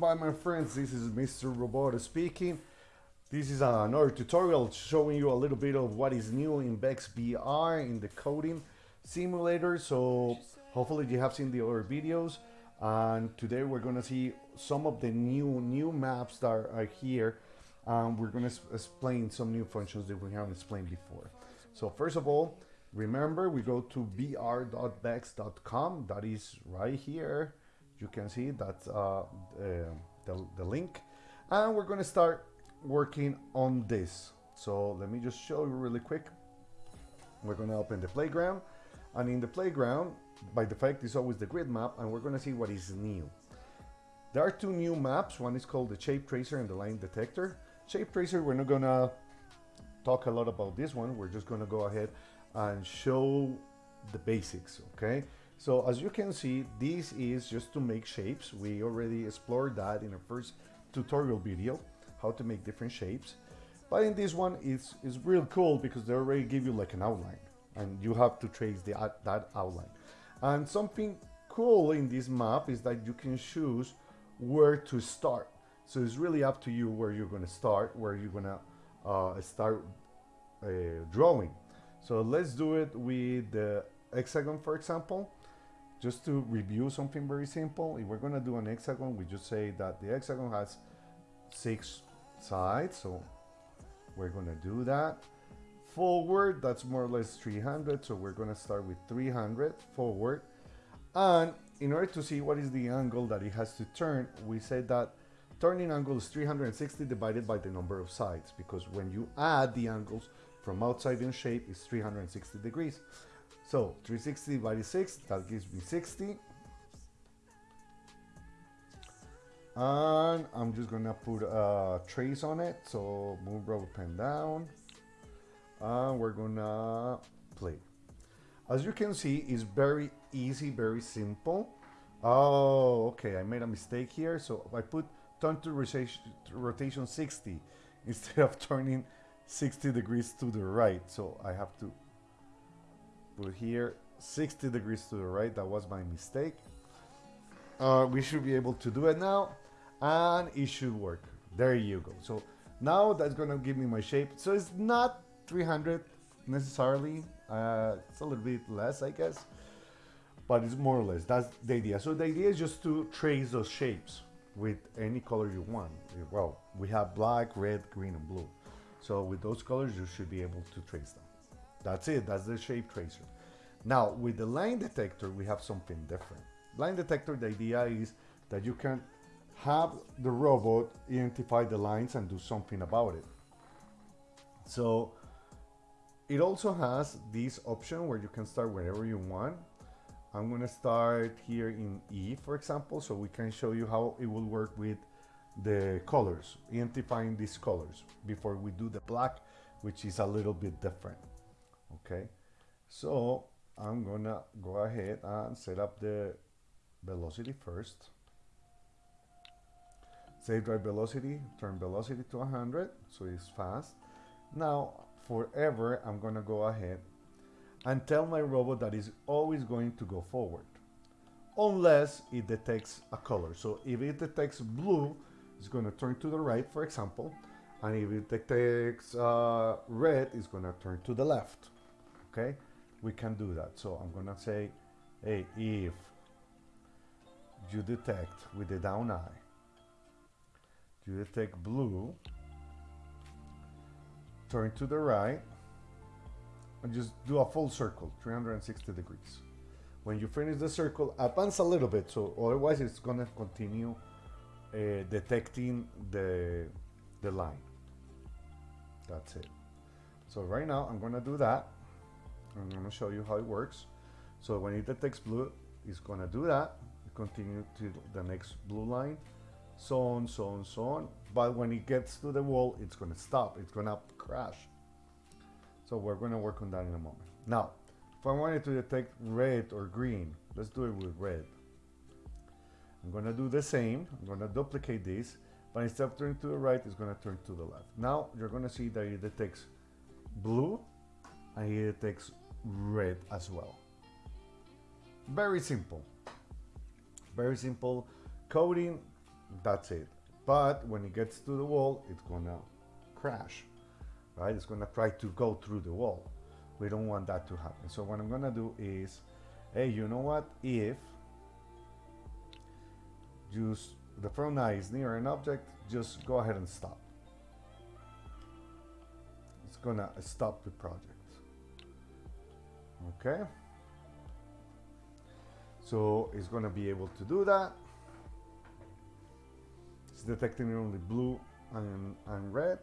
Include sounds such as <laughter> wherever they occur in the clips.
by my friends, this is Mr. Roboto speaking. This is another tutorial showing you a little bit of what is new in VR in the coding simulator. So hopefully you have seen the other videos and today we're gonna see some of the new new maps that are here. Um, we're gonna explain some new functions that we haven't explained before. So first of all, remember we go to vr.vex.com. That is right here you can see that's uh, the, the link. And we're going to start working on this. So let me just show you really quick. We're going to open the playground. And in the playground by default is always the grid map and we're going to see what is new. There are two new maps. One is called the shape tracer and the line detector. Shape tracer we're not going to talk a lot about this one. We're just going to go ahead and show the basics okay so as you can see, this is just to make shapes. We already explored that in our first tutorial video, how to make different shapes. But in this one, it's, it's real cool because they already give you like an outline and you have to trace the, that outline. And something cool in this map is that you can choose where to start. So it's really up to you where you're going to start, where you're going to uh, start uh, drawing. So let's do it with the hexagon, for example just to review something very simple, if we're going to do an hexagon, we just say that the hexagon has six sides, so we're going to do that. Forward, that's more or less 300, so we're going to start with 300 forward. And in order to see what is the angle that it has to turn, we say that turning angle is 360 divided by the number of sides, because when you add the angles from outside in shape, it's 360 degrees. So 360 divided 6, that gives me 60. And I'm just gonna put a trace on it. So move rubber pen down. And we're gonna play. As you can see, it's very easy, very simple. Oh, okay, I made a mistake here. So I put turn to rotation, rotation 60 <laughs> instead of turning 60 degrees to the right. So I have to put here 60 degrees to the right. That was my mistake. Uh, we should be able to do it now and it should work. There you go. So now that's gonna give me my shape. So it's not 300 necessarily. Uh, it's a little bit less, I guess, but it's more or less. That's the idea. So the idea is just to trace those shapes with any color you want. Well, we have black, red, green, and blue. So with those colors, you should be able to trace them. That's it, that's the shape tracer. Now, with the line detector, we have something different. Line detector, the idea is that you can have the robot identify the lines and do something about it. So it also has this option where you can start wherever you want. I'm going to start here in E, for example, so we can show you how it will work with the colors, identifying these colors before we do the black, which is a little bit different okay? So I'm gonna go ahead and set up the velocity first. Save drive velocity turn velocity to 100 so it's fast. Now forever I'm gonna go ahead and tell my robot that is always going to go forward unless it detects a color. So if it detects blue it's going to turn to the right for example and if it detects uh, red it's going to turn to the left okay? We can do that. So I'm gonna say hey if you detect with the down eye you detect blue turn to the right and just do a full circle 360 degrees. When you finish the circle advance a little bit so otherwise it's gonna continue uh, detecting the the line. That's it. So right now I'm gonna do that I'm going to show you how it works. So when it detects blue, it's going to do that. Continue to the next blue line, so on, so on, so on. But when it gets to the wall, it's going to stop. It's going to crash. So we're going to work on that in a moment. Now, if I wanted to detect red or green, let's do it with red. I'm going to do the same. I'm going to duplicate this, but instead of turning to the right, it's going to turn to the left. Now you're going to see that it detects blue and it detects red as well. Very simple. Very simple coding. that's it. But when it gets to the wall, it's gonna crash, right? It's gonna try to go through the wall. We don't want that to happen. So what I'm gonna do is, hey, you know what? If just the front eye is near an object, just go ahead and stop. It's gonna stop the project. Okay. So it's gonna be able to do that. It's detecting only blue and, and red.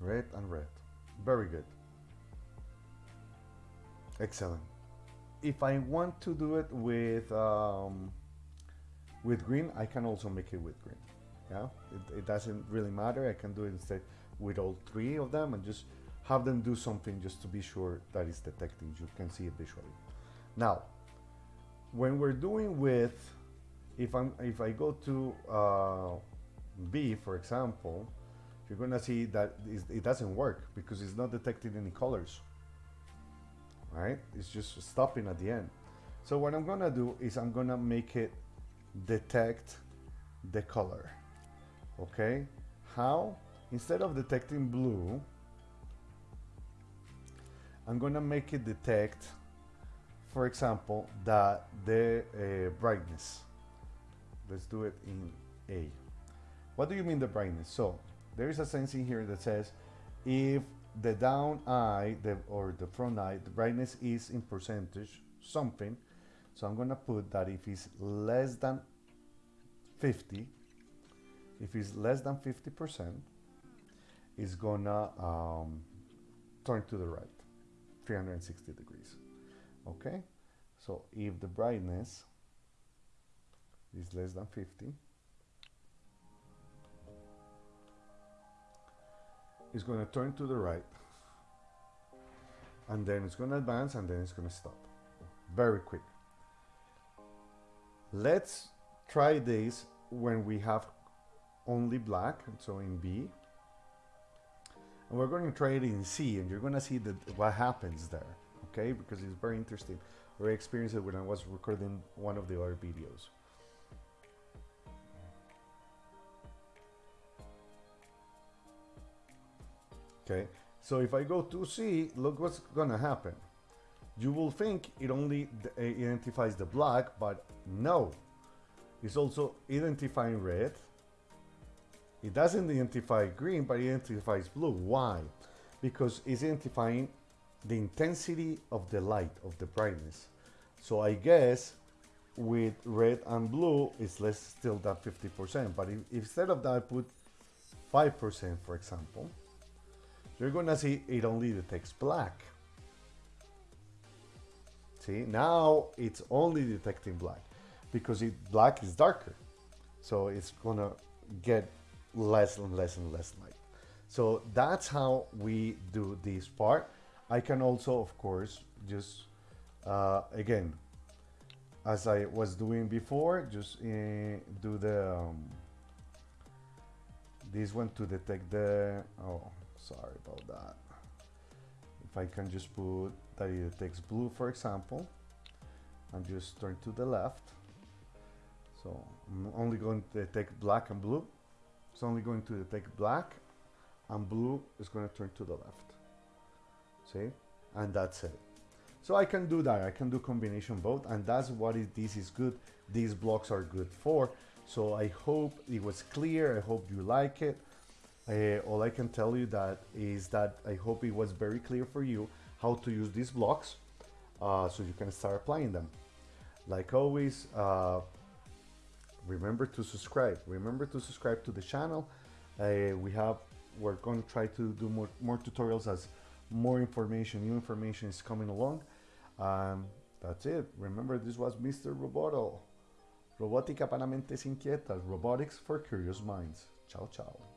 Red and red. Very good. Excellent. If I want to do it with um, with green, I can also make it with green. Yeah, it, it doesn't really matter. I can do it instead with all three of them and just have them do something just to be sure that it's detecting. You can see it visually. Now, when we're doing with, if I'm if I go to uh, B, for example, you're gonna see that it doesn't work because it's not detecting any colors. Right? It's just stopping at the end. So what I'm gonna do is I'm gonna make it detect the color. Okay? How? Instead of detecting blue, I'm gonna make it detect, for example, that the uh, brightness. Let's do it in A. What do you mean the brightness? So there is a sensing here that says if the down eye the, or the front eye, the brightness is in percentage something. So I'm gonna put that if it's less than 50, if it's less than 50%, it's gonna um, turn to the right. 360 degrees. Okay, so if the brightness is less than 50, it's going to turn to the right and then it's going to advance and then it's going to stop. Very quick. Let's try this when we have only black, so in B and we're going to try it in C and you're going to see that what happens there okay? Because it's very interesting. I experienced it when I was recording one of the other videos. Okay so if I go to C look what's gonna happen. You will think it only eh, identifies the black but no. It's also identifying red it doesn't identify green, but it identifies blue. Why? Because it's identifying the intensity of the light, of the brightness. So I guess with red and blue, it's less still than 50%. But if, instead of that, I put 5%, for example, you're gonna see it only detects black. See, now it's only detecting black because it, black is darker. So it's gonna get less and less and less light. So that's how we do this part. I can also, of course, just uh, again, as I was doing before, just uh, do the um, this one to detect the. Oh, sorry about that. If I can just put that it detects blue, for example, and just turn to the left. So I'm only going to detect black and blue. It's only going to detect black and blue is going to turn to the left. See? And that's it. So I can do that. I can do combination both and that's what it, this is good. These blocks are good for. So I hope it was clear. I hope you like it. Uh, all I can tell you that is that I hope it was very clear for you how to use these blocks uh, so you can start applying them. Like always, uh, remember to subscribe. Remember to subscribe to the channel. Uh, we have we're going to try to do more, more tutorials as more information new information is coming along. Um, that's it. Remember this was Mr. Roboto. Robótica para mentes inquietas Robotics for curious minds. Ciao ciao